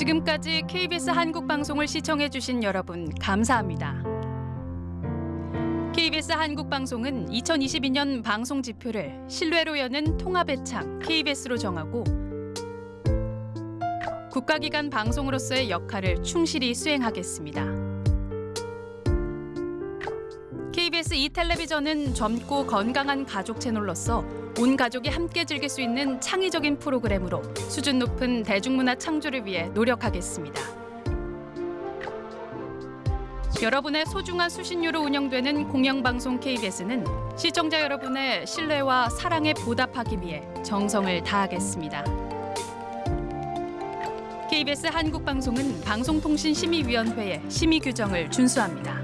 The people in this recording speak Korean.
지금까지 KBS 한국 방송을 시청해 주신 여러분 감사합니다. KBS 한국 방송은 2022년 방송 지표를 신뢰로 여는 통합의 창 KBS로 정하고 국가기관 방송으로서의 역할을 충실히 수행하겠습니다. KBS 이 텔레비전은 젊고 건강한 가족 채널로서 온 가족이 함께 즐길 수 있는 창의적인 프로그램으로 수준 높은 대중문화 창조를 위해 노력하겠습니다. 여러분의 소중한 수신료로 운영되는 공영방송 KBS는 시청자 여러분의 신뢰와 사랑에 보답하기 위해 정성을 다하겠습니다. KBS 한국방송은 방송통신심의위원회의 심의 규정을 준수합니다.